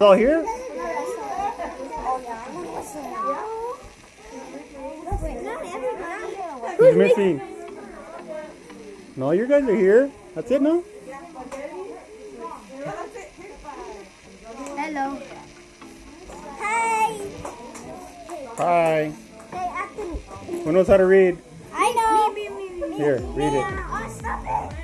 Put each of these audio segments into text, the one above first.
All here? Who's missing? No, you guys are here. That's it, no? Hello. Hi. Hi. Hey, I can. Who knows how to read? I know. Me, me, me, me. Here, read it. Oh,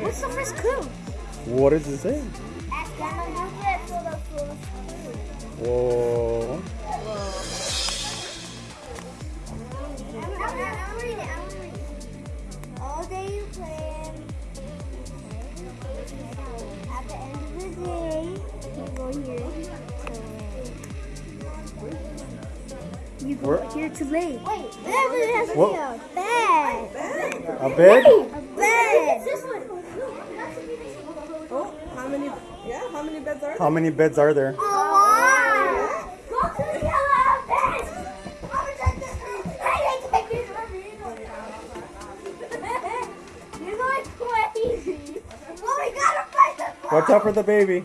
What's the first clue? What does it say? Ask them for the first clue. Whoa. To You go Where- here to lay. Wait, whatever it What? a bed. A bed? A bed. This one. Oh, how many? Yeah, how many beds are there? How many beds are there? A lot. Go to the yellow bed. You're going crazy. Oh, we gotta find the Watch out for the baby.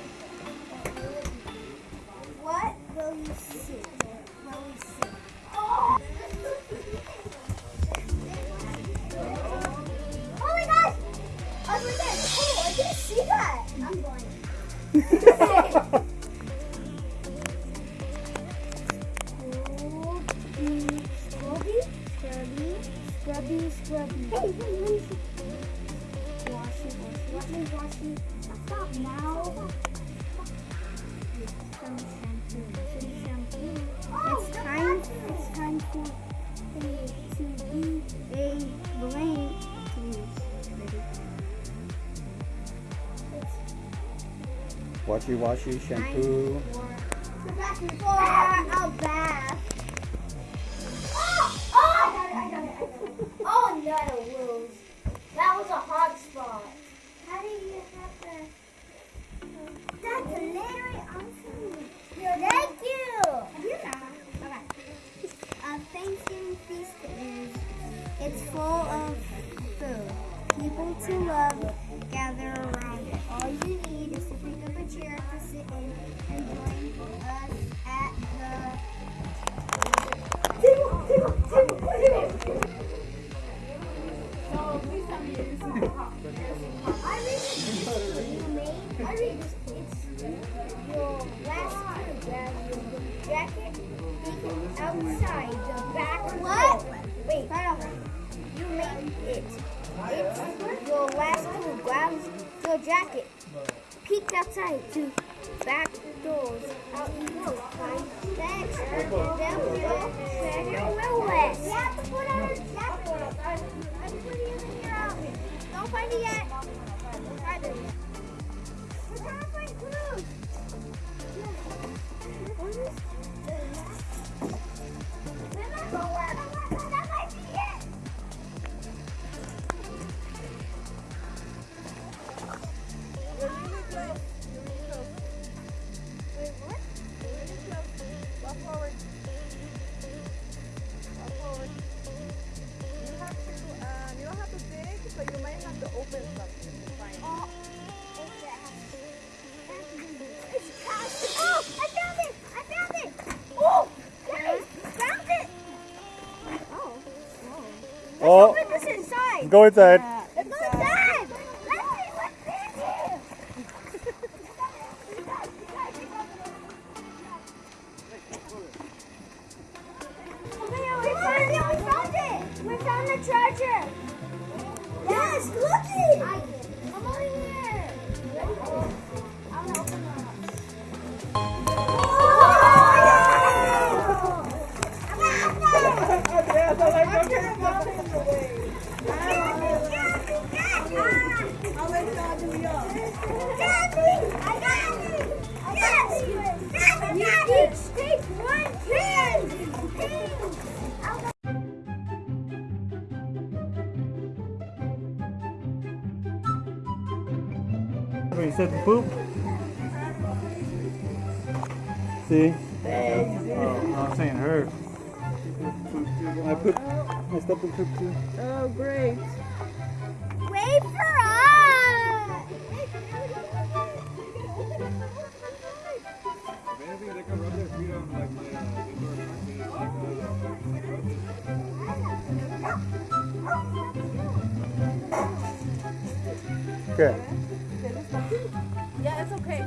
Scrubby, scrubby. Hey, hey, see. Wash it, wash it, wash it, wash it. Stop now. Some shampoo. It's time, it's time for it to be a brain Ready? It's Washy washy shampoo. for a bath. Oh, jacket. Outside the back. What? Wait. You made it. It's your last clue. Grab your jacket. Peek outside to back doors. Out you go. Find. Down below. Treasure Willis. You have to put on your jacket. I'm putting it in your outfit. Don't find it yet. Oh, Let's open this inside. go inside. Let's go inside. Let's see what's in here. We found it. We found it. We found the treasure. Yes, look it. Come over here. I'm gonna open the Yeah, so like, You said poop. See? Oh, I was saying her. I poop. I stepped in poop too. Oh, great. Wait for us. Anything, they can rub their feet on Okay. Yeah, it's okay.